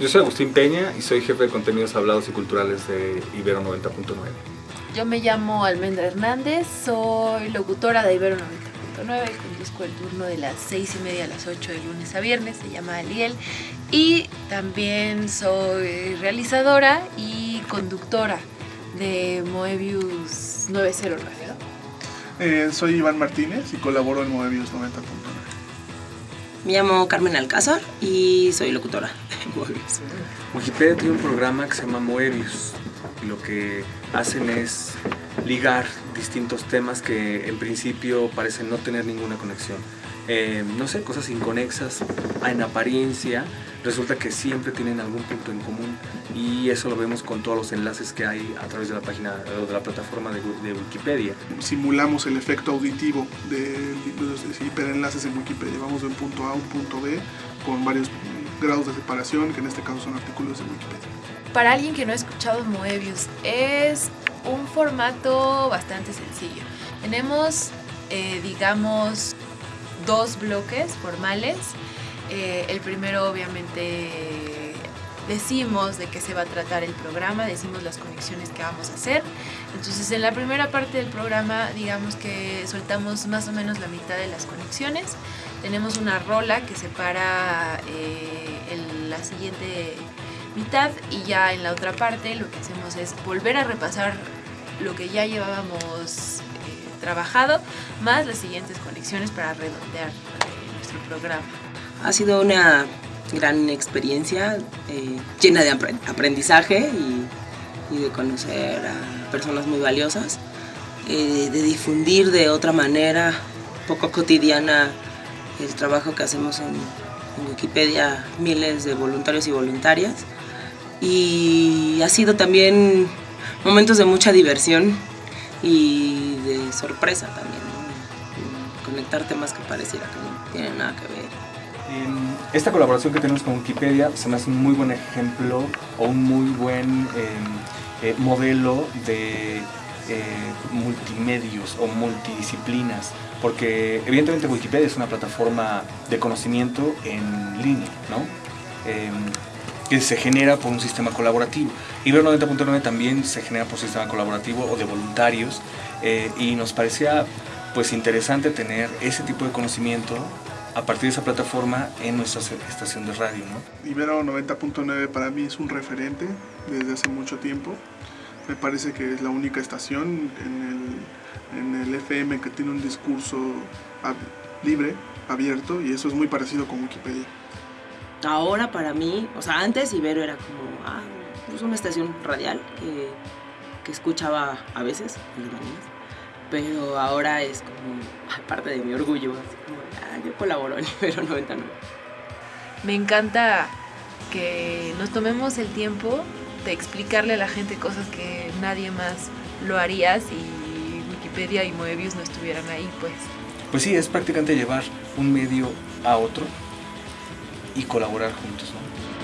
Yo soy Agustín Peña y soy jefe de contenidos hablados y culturales de Ibero 90.9. Yo me llamo Almendra Hernández, soy locutora de Ibero 90.9, conduzco el turno de las 6 y media a las 8 de lunes a viernes, se llama Aliel, y también soy realizadora y conductora de Moebius 909. Eh, soy Iván Martínez y colaboro en Moebius 90.9. Me llamo Carmen Alcázar y soy locutora Moebius. Wikipedia tiene un programa que se llama Moebius lo que hacen es ligar distintos temas que en principio parecen no tener ninguna conexión. Eh, no sé, cosas inconexas en apariencia, resulta que siempre tienen algún punto en común y eso lo vemos con todos los enlaces que hay a través de la página o de la plataforma de, de Wikipedia. Simulamos el efecto auditivo de los hiperenlaces en Wikipedia. Vamos de un punto A a un punto B con varios grados de separación, que en este caso son artículos de Wikipedia. Para alguien que no ha escuchado Moebius, es un formato bastante sencillo. Tenemos, eh, digamos, dos bloques formales. Eh, el primero obviamente decimos de qué se va a tratar el programa, decimos las conexiones que vamos a hacer. Entonces en la primera parte del programa digamos que soltamos más o menos la mitad de las conexiones. Tenemos una rola que separa eh, la siguiente mitad y ya en la otra parte lo que hacemos es volver a repasar lo que ya llevábamos eh, trabajado más las siguientes conexiones para redondear eh, nuestro programa. Ha sido una gran experiencia eh, llena de apre- aprendizaje y, y de conocer a personas muy valiosas, eh, de difundir de otra manera, poco cotidiana, el trabajo que hacemos en, en Wikipedia, miles de voluntarios y voluntarias. Y ha sido también momentos de mucha diversión y de sorpresa también, ¿no? Conectar temas que pareciera que no tienen nada que ver. Esta colaboración que tenemos con Wikipedia se hace un muy buen ejemplo o un muy buen em, eh, modelo de eh, multimedios o multidisciplinas, porque evidentemente Wikipedia es una plataforma de conocimiento en línea, ¿no? Em, que se genera por un sistema colaborativo. Ibero 90.9 también se genera por un sistema colaborativo o de voluntarios eh, y nos parecía pues interesante tener ese tipo de conocimiento a partir de esa plataforma en nuestra estación de radio, ¿no? Ibero 90.9 para mí es un referente desde hace mucho tiempo. Me parece que es la única estación en el, en el FM que tiene un discurso ab- libre, abierto, y eso es muy parecido con Wikipedia. Ahora para mí, o sea, antes Ibero era como, ah, pues una estación radial que, que escuchaba a veces en las mañanas, pero ahora es como ay, parte de mi orgullo, así como, ah, yo colaboro en Ibero 99. Me encanta que nos tomemos el tiempo de explicarle a la gente cosas que nadie más lo haría si Wikipedia y Moebius no estuvieran ahí, pues. Pues sí, es prácticamente llevar un medio a otro y colaborar juntos, ¿no?